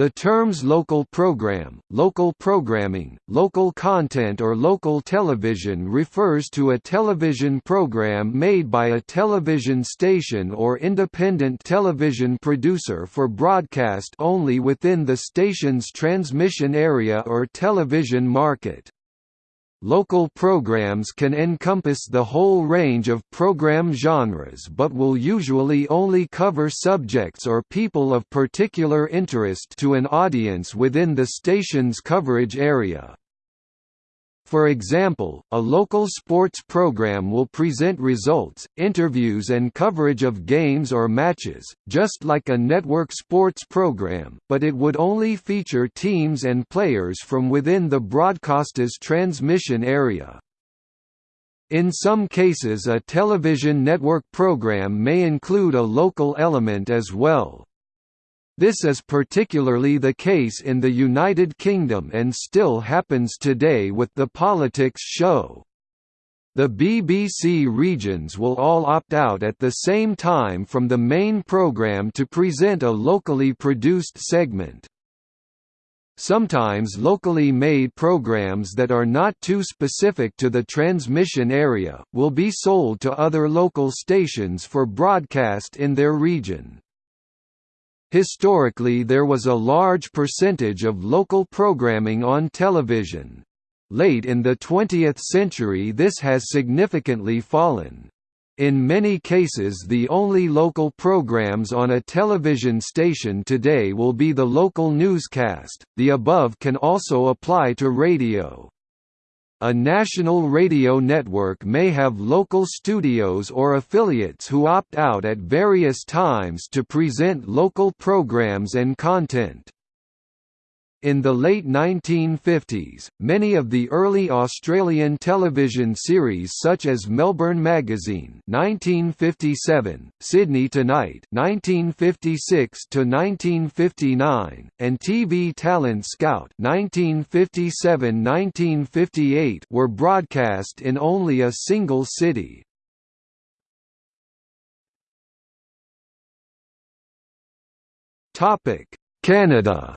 The terms local program, local programming, local content or local television refers to a television program made by a television station or independent television producer for broadcast only within the station's transmission area or television market. Local programs can encompass the whole range of program genres but will usually only cover subjects or people of particular interest to an audience within the station's coverage area. For example, a local sports program will present results, interviews and coverage of games or matches, just like a network sports program, but it would only feature teams and players from within the broadcaster's transmission area. In some cases a television network program may include a local element as well. This is particularly the case in the United Kingdom and still happens today with the politics show. The BBC regions will all opt out at the same time from the main programme to present a locally produced segment. Sometimes locally made programs that are not too specific to the transmission area, will be sold to other local stations for broadcast in their region. Historically there was a large percentage of local programming on television. Late in the 20th century this has significantly fallen. In many cases the only local programs on a television station today will be the local newscast. The above can also apply to radio. A national radio network may have local studios or affiliates who opt out at various times to present local programs and content. In the late 1950s, many of the early Australian television series such as Melbourne Magazine (1957), Sydney Tonight (1956 to 1959), and TV Talent Scout (1957–1958) were broadcast in only a single city. Topic: Canada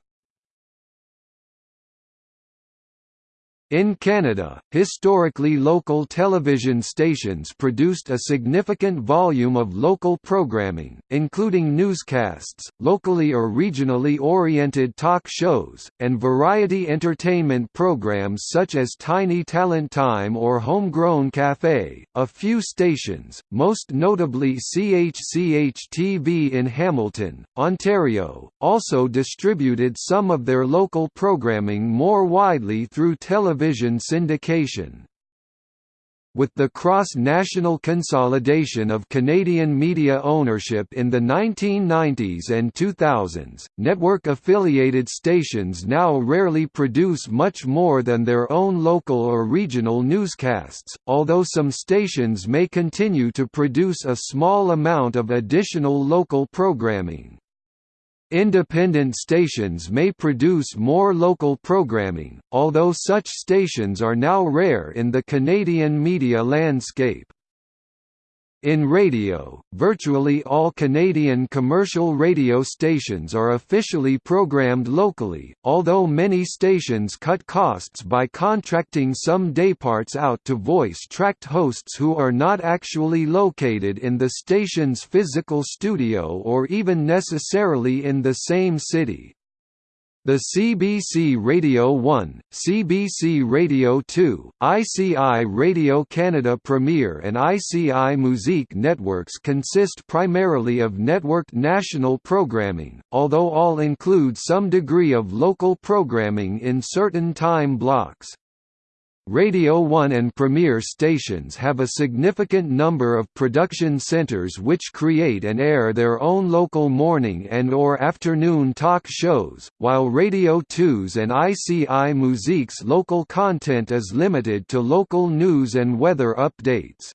In Canada, historically local television stations produced a significant volume of local programming, including newscasts, locally or regionally oriented talk shows, and variety entertainment programs such as Tiny Talent Time or Homegrown Café. A few stations, most notably CHCH-TV in Hamilton, Ontario, also distributed some of their local programming more widely through television television syndication. With the cross-national consolidation of Canadian media ownership in the 1990s and 2000s, network-affiliated stations now rarely produce much more than their own local or regional newscasts, although some stations may continue to produce a small amount of additional local programming. Independent stations may produce more local programming, although such stations are now rare in the Canadian media landscape. In radio, virtually all Canadian commercial radio stations are officially programmed locally, although many stations cut costs by contracting some dayparts out to voice-tracked hosts who are not actually located in the station's physical studio or even necessarily in the same city. The CBC Radio 1, CBC Radio 2, ICI Radio Canada Premier and ICI Musique networks consist primarily of networked national programming, although all include some degree of local programming in certain time blocks. Radio 1 and Premier stations have a significant number of production centers which create and air their own local morning and or afternoon talk shows, while Radio 2's and ICI Musique's local content is limited to local news and weather updates.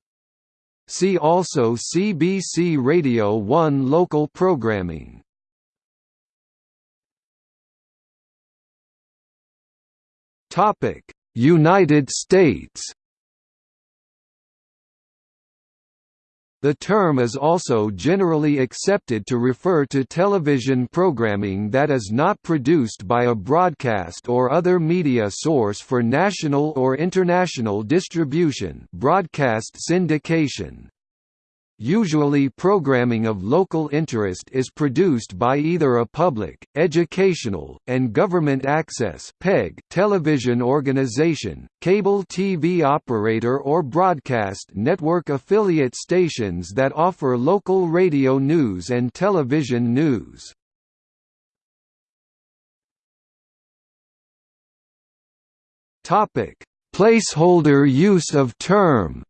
See also CBC Radio 1 local programming. Topic United States The term is also generally accepted to refer to television programming that is not produced by a broadcast or other media source for national or international distribution broadcast syndication. Usually programming of local interest is produced by either a public, educational, and government access television organization, cable TV operator or broadcast network affiliate stations that offer local radio news and television news. Placeholder use of term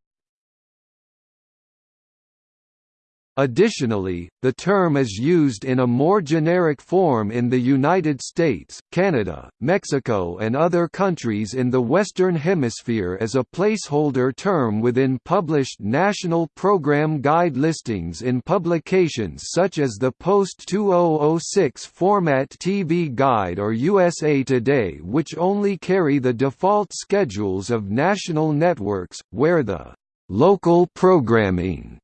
Additionally, the term is used in a more generic form in the United States, Canada, Mexico and other countries in the Western Hemisphere as a placeholder term within published National Program Guide listings in publications such as the Post-2006 Format TV Guide or USA Today which only carry the default schedules of national networks, where the «local programming»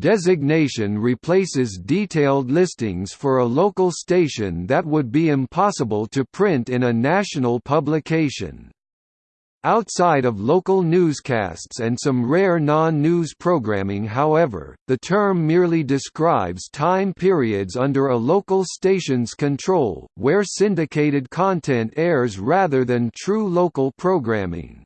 Designation replaces detailed listings for a local station that would be impossible to print in a national publication. Outside of local newscasts and some rare non-news programming however, the term merely describes time periods under a local station's control, where syndicated content airs rather than true local programming.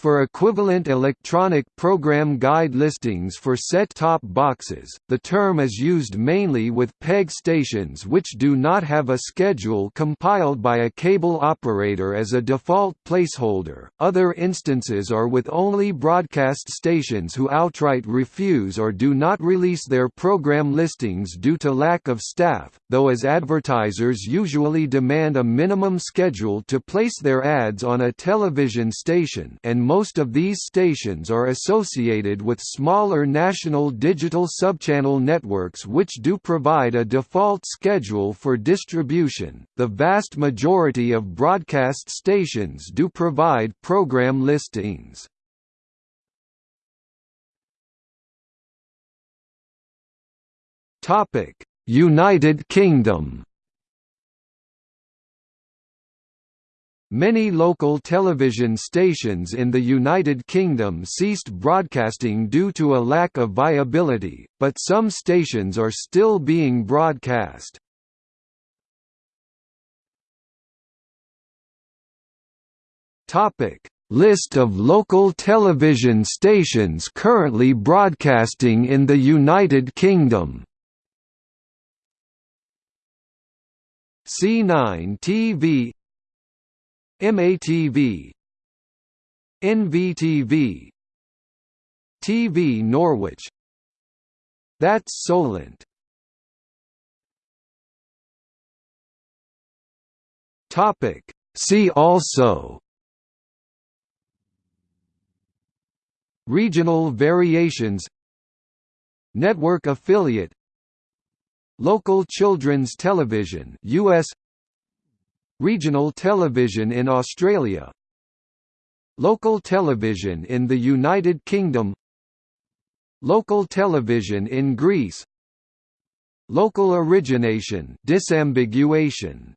For equivalent electronic program guide listings for set-top boxes, the term is used mainly with PEG stations which do not have a schedule compiled by a cable operator as a default placeholder. Other instances are with only broadcast stations who outright refuse or do not release their program listings due to lack of staff, though as advertisers usually demand a minimum schedule to place their ads on a television station and most of these stations are associated with smaller national digital subchannel networks which do provide a default schedule for distribution. The vast majority of broadcast stations do provide program listings. Topic: United Kingdom Many local television stations in the United Kingdom ceased broadcasting due to a lack of viability, but some stations are still being broadcast. List of local television stations currently broadcasting in the United Kingdom C9 TV MATV NVTV TV Norwich. That's Solent. Topic. See also. Regional variations. Network affiliate. Local children's television US Regional television in Australia. Local television in the United Kingdom. Local television in Greece. Local origination disambiguation